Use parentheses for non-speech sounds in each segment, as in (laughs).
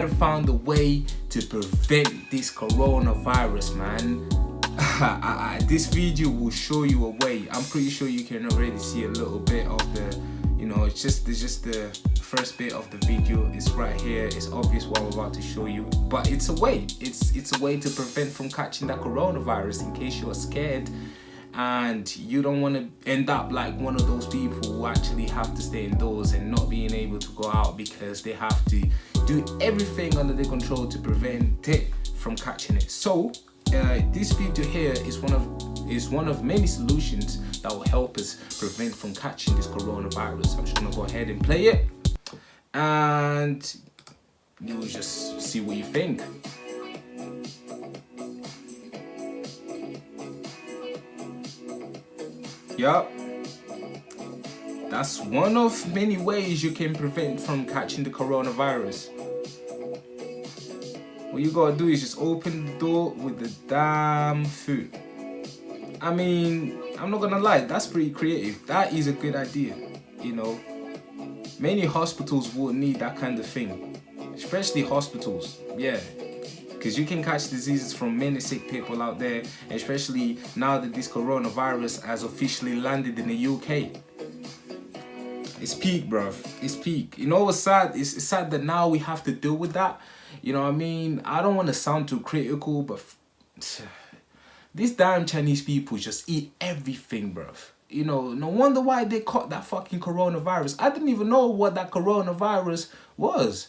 might have found a way to prevent this coronavirus, man. (laughs) this video will show you a way. I'm pretty sure you can already see a little bit of the, you know, it's just it's just the first bit of the video. It's right here. It's obvious what I'm about to show you, but it's a way. It's it's a way to prevent from catching that coronavirus in case you are scared and you don't want to end up like one of those people who actually have to stay indoors and not being able to go out because they have to do everything under their control to prevent it from catching it so uh, this video here is one of is one of many solutions that will help us prevent from catching this coronavirus i'm just gonna go ahead and play it and you'll just see what you think Yup. That's one of many ways you can prevent from catching the coronavirus. What you gotta do is just open the door with the damn food. I mean, I'm not gonna lie, that's pretty creative. That is a good idea, you know. Many hospitals will need that kind of thing. Especially hospitals, yeah. Because you can catch diseases from many sick people out there especially now that this coronavirus has officially landed in the UK it's peak bruv. It's peak. You know what's sad? It's, it's sad that now we have to deal with that. You know what I mean? I don't want to sound too critical but these damn Chinese people just eat everything bruv you know no wonder why they caught that fucking coronavirus I didn't even know what that coronavirus was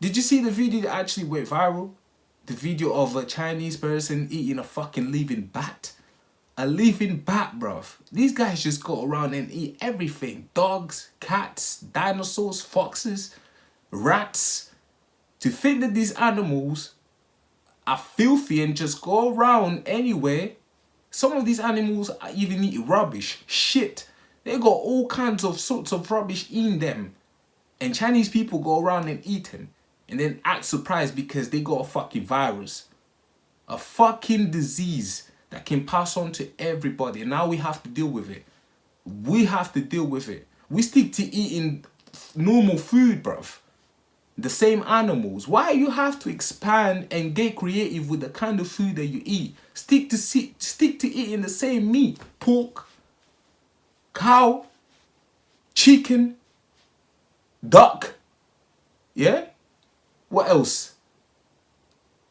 did you see the video that actually went viral? the video of a Chinese person eating a fucking living bat. A living bat, bruv. These guys just go around and eat everything. Dogs, cats, dinosaurs, foxes, rats. To think that these animals are filthy and just go around anywhere. Some of these animals even eat rubbish, shit. They got all kinds of sorts of rubbish in them. And Chinese people go around and eat them and then act surprised because they got a fucking virus. A fucking disease that can pass on to everybody. And now we have to deal with it. We have to deal with it. We stick to eating normal food, bruv. The same animals. Why you have to expand and get creative with the kind of food that you eat? Stick to stick to eating the same meat. Pork, cow, chicken, duck. Yeah? What else?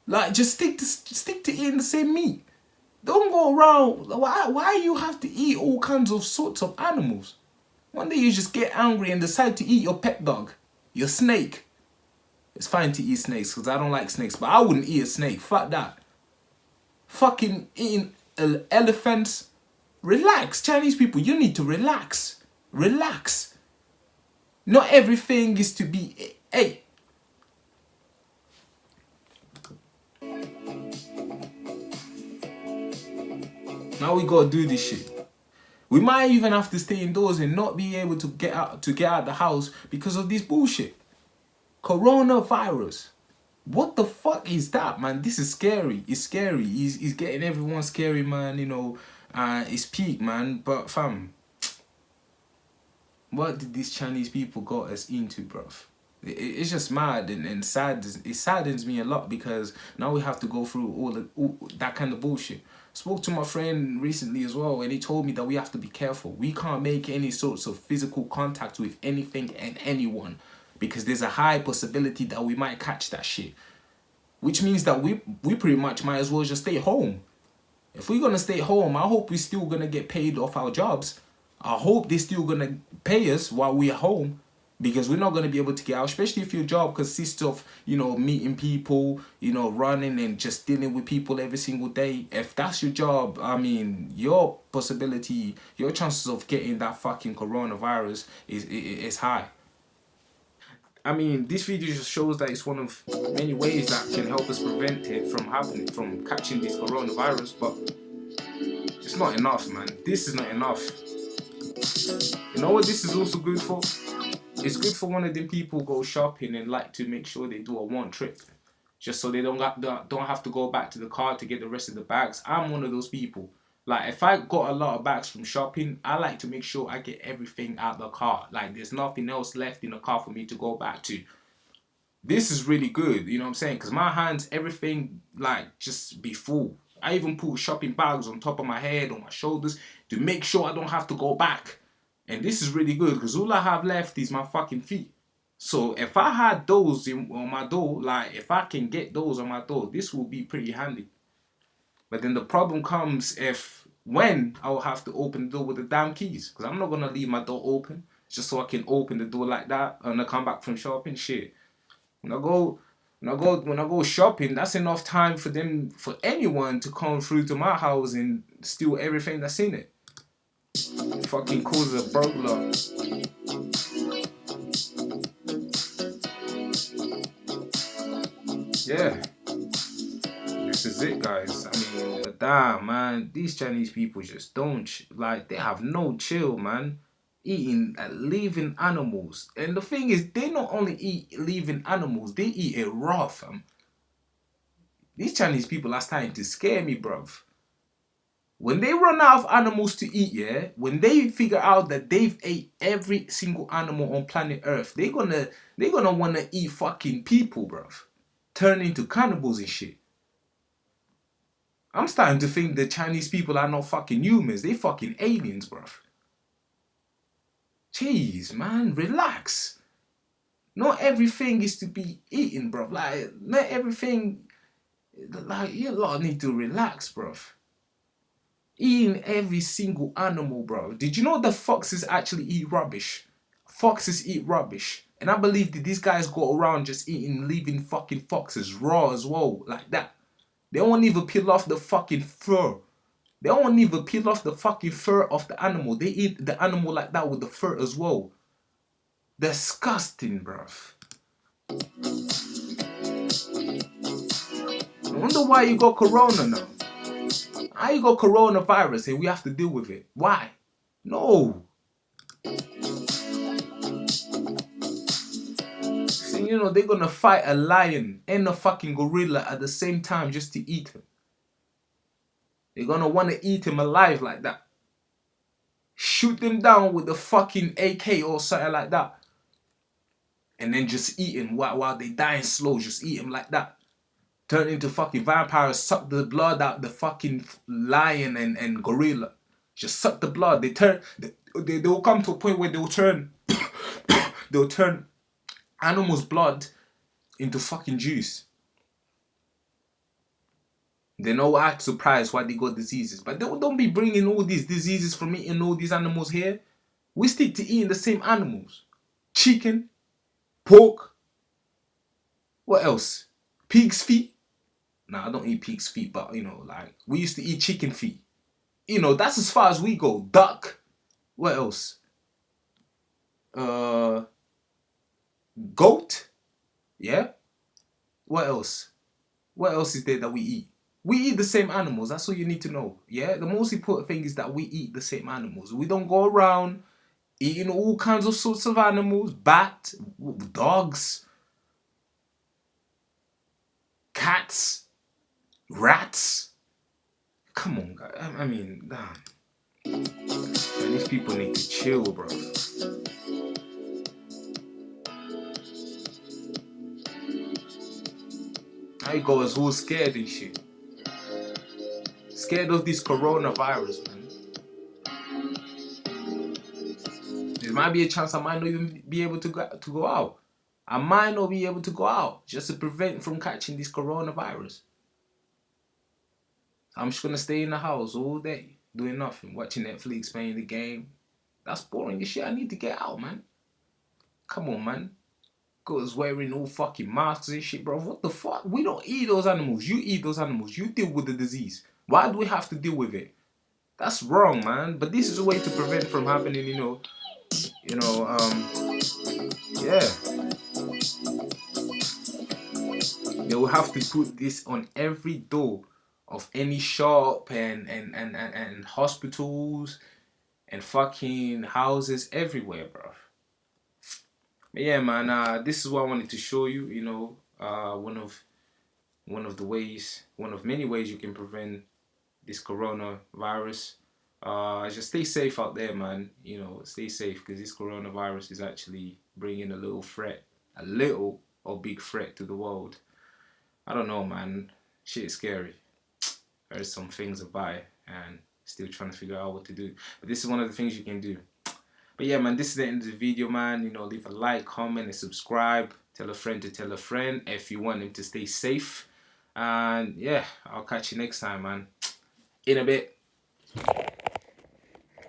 Like, just stick to stick to eating the same meat. Don't go around. Why? Why you have to eat all kinds of sorts of animals? One day you just get angry and decide to eat your pet dog, your snake. It's fine to eat snakes because I don't like snakes, but I wouldn't eat a snake. Fuck that. Fucking eating elephants. Relax, Chinese people. You need to relax. Relax. Not everything is to be. Hey, Now we gotta do this shit. We might even have to stay indoors and not be able to get out to get out the house because of this bullshit. Coronavirus. What the fuck is that, man? This is scary. It's scary. He's, he's getting everyone scary, man. You know, uh, it's peak, man. But fam, what did these Chinese people got us into, bruv? it's just mad and, and sad it saddens me a lot because now we have to go through all, the, all that kind of bullshit spoke to my friend recently as well and he told me that we have to be careful we can't make any sorts of physical contact with anything and anyone because there's a high possibility that we might catch that shit. Which means that we we pretty much might as well just stay home. If we're gonna stay home i hope we're still gonna get paid off our jobs. I hope they're still gonna pay us while we're home because we're not going to be able to get out especially if your job consists of you know meeting people you know running and just dealing with people every single day. If that's your job i mean your possibility your chances of getting that fucking coronavirus is is high I mean, this video just shows that it's one of many ways that can help us prevent it from happening, from catching this coronavirus, but it's not enough, man. This is not enough. You know what this is also good for? it's good for one of them people go shopping and like to make sure they do a one trip. just so they don't got, don't have to go back to the car to get the rest of the bags. I'm one of those people. Like if I got a lot of bags from shopping, I like to make sure I get everything out the car. Like there's nothing else left in the car for me to go back to. This is really good, you know what I'm saying? Because my hands, everything like just be full. I even put shopping bags on top of my head, on my shoulders, to make sure I don't have to go back. And this is really good because all I have left is my fucking feet. So if I had those in, on my door, like if I can get those on my door, this will be pretty handy. But then the problem comes if when I'll have to open the door with the damn keys. Because I'm not going to leave my door open just so I can open the door like that and I come back from shopping. Shit. When I go when I go when I go shopping, that's enough time for them for anyone to come through to my house and steal everything that's in it. Fucking cause a burglar. yeah, this is it, guys. I mean, damn, man, these Chinese people just don't like. They have no chill, man. Eating uh, living animals, and the thing is, they not only eat living animals, they eat it raw, fam. These Chinese people are starting to scare me, bruv. When they run out of animals to eat, yeah, when they figure out that they've ate every single animal on planet Earth, they're gonna they're gonna wanna eat fucking people, bruv turn into cannibals and shit. I'm starting to think the Chinese people are not fucking humans. They fucking aliens, bruv. Jeez, man, relax. Not everything is to be eaten, bruv. Like, not everything... Like, you lot need to relax, bruv. Eating every single animal, bro. Did you know the foxes actually eat rubbish? Foxes eat rubbish. And I believe that these guys go around just eating living fucking foxes raw as well, like that. They won't even peel off the fucking fur. They won't even peel off the fucking fur of the animal. They eat the animal like that with the fur as well. Disgusting, bruv. I wonder why you got corona now. How you got coronavirus and we have to deal with it? Why? No. You know, they're gonna fight a lion and a fucking gorilla at the same time just to eat him. They're gonna wanna eat him alive like that. Shoot them down with a fucking AK or something like that. And then just eat him while, while they dying slow, just eat him like that. Turn into fucking vampires, suck the blood out the fucking lion and, and gorilla. Just suck the blood. They turn, they, they, they'll come to a point where they'll turn, (coughs) they'll turn animal's blood into fucking juice. They're no act surprised why they got diseases. But don't, don't be bringing all these diseases from eating all these animals here. We stick to eating the same animals. Chicken, pork, what else? Pig's feet. Nah, I don't eat pig's feet, but you know, like, we used to eat chicken feet. You know, that's as far as we go. Duck. What else? Uh, goat. Yeah. What else? What else is there that we eat? We eat the same animals. That's all you need to know. Yeah. The most important thing is that we eat the same animals. We don't go around eating all kinds of sorts of animals. Bat, dogs, cats, rats. Come on, guys. I mean, damn. these people need to chill, bro. I go as all scared and shit. Scared of this coronavirus, man. There might be a chance I might not even be able to go, to go out. I might not be able to go out just to prevent from catching this coronavirus. I'm just gonna stay in the house all day, doing nothing, watching Netflix, playing the game. That's boring as shit. I need to get out, man. Come on, man. Cause wearing all fucking masks and shit, bro. What the fuck? We don't eat those animals. You eat those animals. You deal with the disease. Why do we have to deal with it? That's wrong, man. But this is a way to prevent from happening, you know. You know, um, yeah. They will have to put this on every door of any shop and, and, and, and, and hospitals and fucking houses everywhere, bro. Yeah, man, uh, this is what I wanted to show you. You know, uh, one of one of the ways, one of many ways you can prevent this coronavirus. Uh, just stay safe out there, man. You know, stay safe because this coronavirus is actually bringing a little threat, a little or big threat to the world. I don't know, man. Shit is scary. There's some things about it and still trying to figure out what to do. But this is one of the things you can do. But yeah, man, this is the end of the video, man. You know, leave a like, comment, and subscribe. Tell a friend to tell a friend if you want him to stay safe. And yeah, I'll catch you next time, man. In a bit.